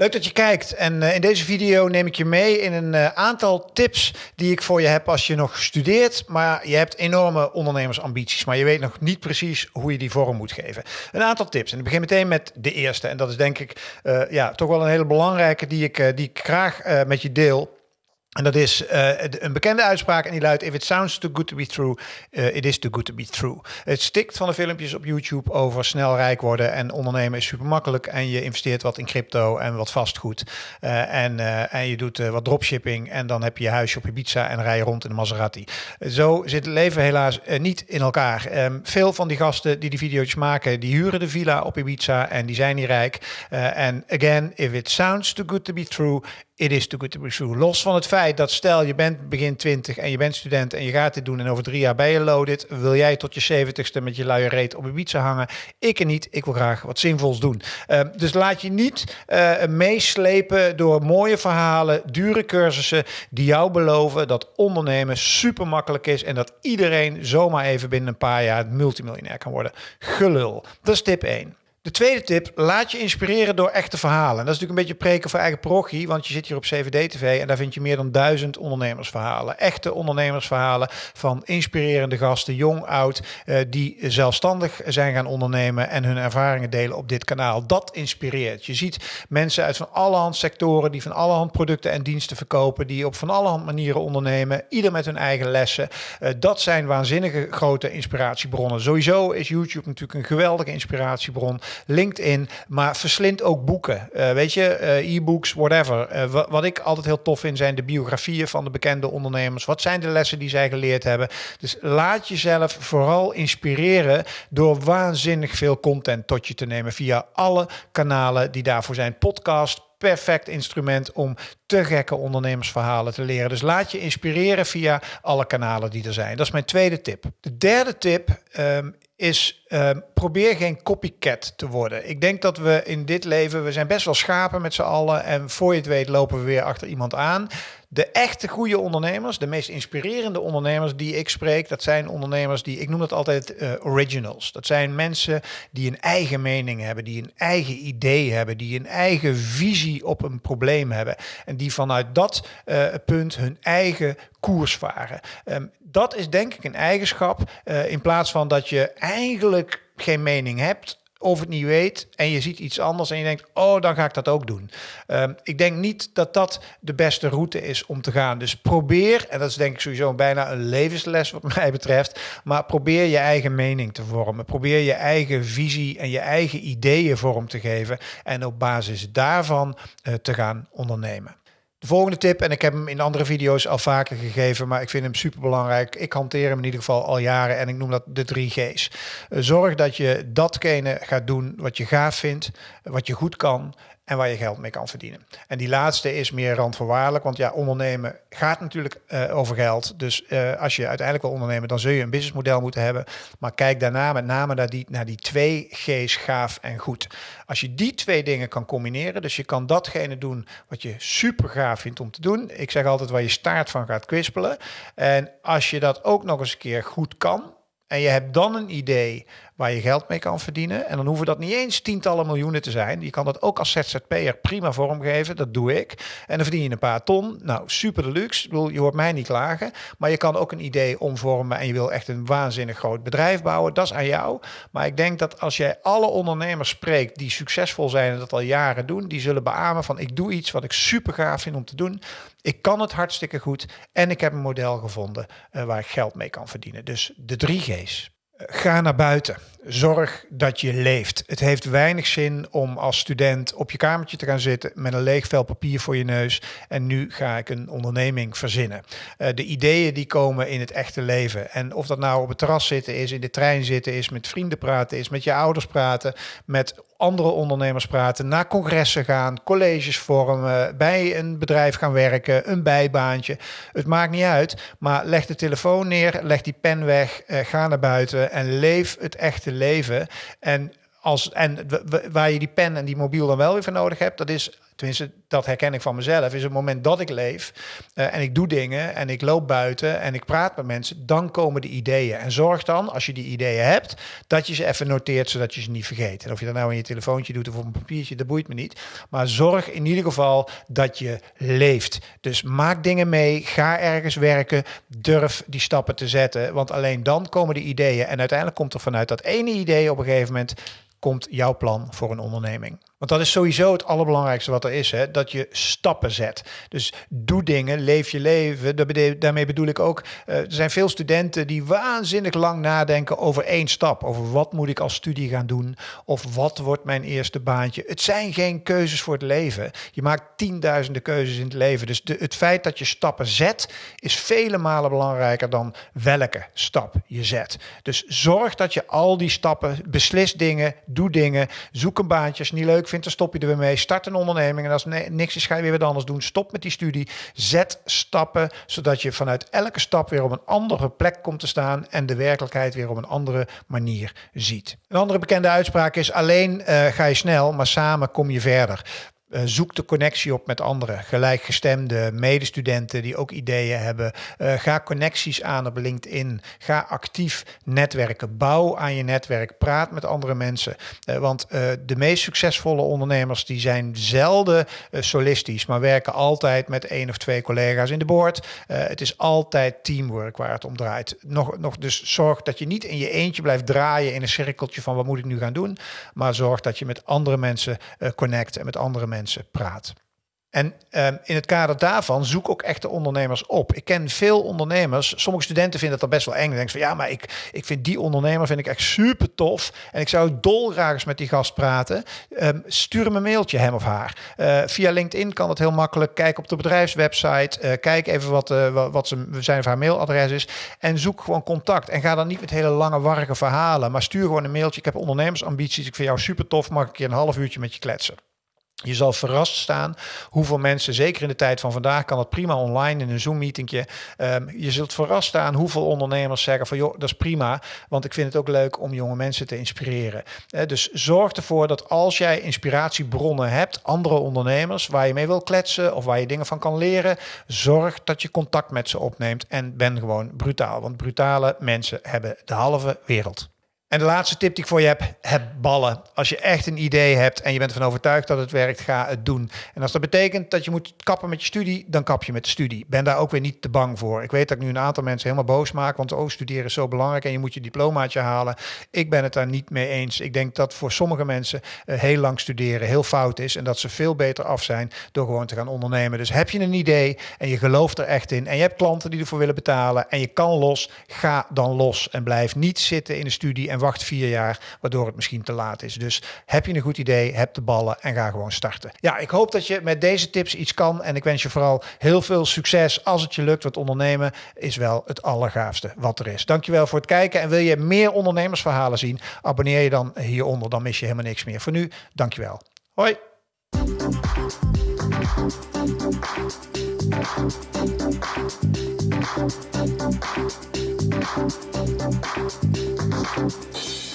Leuk dat je kijkt en uh, in deze video neem ik je mee in een uh, aantal tips die ik voor je heb als je nog studeert, maar je hebt enorme ondernemersambities, maar je weet nog niet precies hoe je die vorm moet geven. Een aantal tips en ik begin meteen met de eerste en dat is denk ik uh, ja, toch wel een hele belangrijke die ik, die ik graag met je deel. En dat is uh, een bekende uitspraak en die luidt: If it sounds too good to be true, uh, it is too good to be true. Het stikt van de filmpjes op YouTube over snel rijk worden en ondernemen is super makkelijk. En je investeert wat in crypto en wat vastgoed. Uh, en, en je doet wat dropshipping en dan heb je je huisje op Ibiza en rij je rond in de Maserati. Zo zit het leven helaas niet in elkaar. Um, veel van die gasten die die video's maken, die huren de villa op Ibiza en die zijn niet rijk. En again, if it sounds too good to be true, it is too good to be true. Los van het feit dat stel je bent begin 20 en je bent student en je gaat dit doen en over drie jaar ben je loaded, wil jij tot je 70ste met je luie reet op Ibiza hangen? Ik en niet. Ik wil graag wat zinvols doen. Uh, dus laat je niet uh, meeslepen door mooie verhalen, dure cursussen die jou beloven dat ondernemen super makkelijk is en dat iedereen zomaar even binnen een paar jaar multimiljonair kan worden. Gelul. Dat is tip 1. De tweede tip, laat je inspireren door echte verhalen. Dat is natuurlijk een beetje preken voor eigen parochie, want je zit hier op CVD-TV en daar vind je meer dan duizend ondernemersverhalen. Echte ondernemersverhalen van inspirerende gasten, jong, oud, eh, die zelfstandig zijn gaan ondernemen en hun ervaringen delen op dit kanaal. Dat inspireert. Je ziet mensen uit van allerhand sectoren die van allerhand producten en diensten verkopen, die op van allerhand manieren ondernemen, ieder met hun eigen lessen. Eh, dat zijn waanzinnige grote inspiratiebronnen. Sowieso is YouTube natuurlijk een geweldige inspiratiebron. LinkedIn, maar verslind ook boeken. Uh, weet je, uh, e-books, whatever. Uh, wat ik altijd heel tof vind zijn de biografieën van de bekende ondernemers. Wat zijn de lessen die zij geleerd hebben? Dus laat jezelf vooral inspireren door waanzinnig veel content tot je te nemen via alle kanalen die daarvoor zijn. Podcast, perfect instrument om te gekke ondernemersverhalen te leren. Dus laat je inspireren via alle kanalen die er zijn. Dat is mijn tweede tip. De derde tip um, is uh, probeer geen copycat te worden. Ik denk dat we in dit leven, we zijn best wel schapen met z'n allen en voor je het weet lopen we weer achter iemand aan. De echte goede ondernemers, de meest inspirerende ondernemers die ik spreek, dat zijn ondernemers die, ik noem dat altijd uh, originals. Dat zijn mensen die een eigen mening hebben, die een eigen idee hebben, die een eigen visie op een probleem hebben en die vanuit dat uh, punt hun eigen koers varen. Um, dat is denk ik een eigenschap uh, in plaats van dat je eigenlijk geen mening hebt of het niet weet en je ziet iets anders en je denkt, oh, dan ga ik dat ook doen. Um, ik denk niet dat dat de beste route is om te gaan. Dus probeer, en dat is denk ik sowieso bijna een levensles wat mij betreft, maar probeer je eigen mening te vormen. Probeer je eigen visie en je eigen ideeën vorm te geven en op basis daarvan uh, te gaan ondernemen. De volgende tip, en ik heb hem in andere video's al vaker gegeven, maar ik vind hem super belangrijk. Ik hanteer hem in ieder geval al jaren en ik noem dat de drie G's. Zorg dat je datgene gaat doen wat je gaaf vindt, wat je goed kan en waar je geld mee kan verdienen. En die laatste is meer randvoorwaardelijk, want ja, ondernemen gaat natuurlijk uh, over geld. Dus uh, als je uiteindelijk wil ondernemen, dan zul je een businessmodel moeten hebben. Maar kijk daarna met name naar die, naar die twee G's, gaaf en goed. Als je die twee dingen kan combineren, dus je kan datgene doen wat je super gaaf vindt om te doen. Ik zeg altijd waar je staart van gaat kwispelen. En als je dat ook nog eens een keer goed kan, en je hebt dan een idee waar je geld mee kan verdienen. En dan hoeven dat niet eens tientallen miljoenen te zijn. Je kan dat ook als ZZP'er prima vormgeven. Dat doe ik. En dan verdien je een paar ton. Nou, super deluxe. Ik bedoel, je hoort mij niet klagen. Maar je kan ook een idee omvormen en je wil echt een waanzinnig groot bedrijf bouwen. Dat is aan jou. Maar ik denk dat als jij alle ondernemers spreekt die succesvol zijn en dat al jaren doen, die zullen beamen van ik doe iets wat ik super gaaf vind om te doen. Ik kan het hartstikke goed en ik heb een model gevonden uh, waar ik geld mee kan verdienen. Dus de drie G's. Ga naar buiten. Zorg dat je leeft. Het heeft weinig zin om als student op je kamertje te gaan zitten met een leeg vel papier voor je neus. En nu ga ik een onderneming verzinnen. Uh, de ideeën die komen in het echte leven. En of dat nou op het terras zitten is, in de trein zitten is, met vrienden praten is, met je ouders praten, met andere ondernemers praten, naar congressen gaan, colleges vormen, bij een bedrijf gaan werken, een bijbaantje. Het maakt niet uit, maar leg de telefoon neer, leg die pen weg, uh, ga naar buiten en leef het echte leven. En, als, en waar je die pen en die mobiel dan wel weer voor nodig hebt, dat is tenminste dat herken ik van mezelf, is het moment dat ik leef uh, en ik doe dingen en ik loop buiten en ik praat met mensen, dan komen de ideeën. En zorg dan, als je die ideeën hebt, dat je ze even noteert, zodat je ze niet vergeet. En of je dat nou in je telefoontje doet of op een papiertje, dat boeit me niet. Maar zorg in ieder geval dat je leeft. Dus maak dingen mee, ga ergens werken, durf die stappen te zetten, want alleen dan komen de ideeën. En uiteindelijk komt er vanuit dat ene idee op een gegeven moment komt jouw plan voor een onderneming. Want dat is sowieso het allerbelangrijkste wat er is, hè? dat je stappen zet. Dus doe dingen, leef je leven. Daarmee bedoel ik ook, uh, er zijn veel studenten die waanzinnig lang nadenken over één stap. Over wat moet ik als studie gaan doen of wat wordt mijn eerste baantje. Het zijn geen keuzes voor het leven. Je maakt tienduizenden keuzes in het leven. Dus de, het feit dat je stappen zet is vele malen belangrijker dan welke stap je zet. Dus zorg dat je al die stappen, beslis dingen, doe dingen, zoek een baantje als niet leuk vindt, dan stop je er weer mee. Start een onderneming en als niks is, ga je weer wat anders doen. Stop met die studie. Zet stappen, zodat je vanuit elke stap weer op een andere plek komt te staan en de werkelijkheid weer op een andere manier ziet. Een andere bekende uitspraak is: alleen uh, ga je snel, maar samen kom je verder. Uh, zoek de connectie op met anderen, gelijkgestemde medestudenten die ook ideeën hebben. Uh, ga connecties aan op LinkedIn. Ga actief netwerken. Bouw aan je netwerk. Praat met andere mensen. Uh, want de meest succesvolle ondernemers die zijn zelden solistisch, maar werken altijd met één of twee collega's in de board. het is altijd teamwork waar het om draait. Nog, nog dus zorg dat je niet in je eentje blijft draaien in een cirkeltje van wat moet ik nu gaan doen, maar zorg dat je met andere mensen connect en met andere mensen praat. En um, in het kader daarvan zoek ook echte ondernemers op. Ik ken veel ondernemers. Sommige studenten vinden dat best wel eng. Denken van ja, maar ik, ik vind die ondernemer vind ik echt super tof. En ik zou dolgraag eens met die gast praten. Um, stuur hem een mailtje, hem of haar. Uh, via LinkedIn kan het heel makkelijk. Kijk op de bedrijfswebsite. Uh, kijk even wat, uh, wat zijn of haar mailadres is. En zoek gewoon contact. En ga dan niet met hele lange, warrige verhalen. Maar stuur gewoon een mailtje. Ik heb ondernemersambities. Ik vind jou super tof. Mag ik keer een half uurtje met je kletsen? Je zal verrast staan hoeveel mensen, zeker in de tijd van vandaag, kan het prima online in een Zoom-meetingje. Um, je zult verrast staan hoeveel ondernemers zeggen van joh, dat is prima, want ik vind het ook leuk om jonge mensen te inspireren. Dus zorg ervoor dat als jij inspiratiebronnen hebt, andere ondernemers waar je mee wil kletsen of waar je dingen van kan leren, zorg dat je contact met ze opneemt en ben gewoon brutaal. Want brutale mensen hebben de halve wereld. En de laatste tip die ik voor je heb, heb ballen. Als je echt een idee hebt en je bent ervan overtuigd dat het werkt, ga het doen. En als dat betekent dat je moet kappen met je studie, dan kap je met de studie. Ben daar ook weer niet te bang voor. Ik weet dat ik nu een aantal mensen helemaal boos maak, want oh, studeren is zo belangrijk en je moet je diplomaatje halen. Ik ben het daar niet mee eens. Ik denk dat voor sommige mensen uh, heel lang studeren heel fout is en dat ze veel beter af zijn door gewoon te gaan ondernemen. Dus heb je een idee en je gelooft er echt in en je hebt klanten die ervoor willen betalen en je kan los, ga dan los en blijf niet zitten in de studie en wacht vier jaar, waardoor het misschien te laat is. Dus heb je een goed idee, heb de ballen en ga gewoon starten. Ja, ik hoop dat je met deze tips iets kan en ik wens je vooral heel veel succes als het je lukt. Want ondernemen is wel het allergaafste wat er is. Dankjewel voor het kijken en wil je meer ondernemersverhalen zien, abonneer je dan hieronder, dan mis je helemaal niks meer. Voor nu, dankjewel. Hoi! Thank you.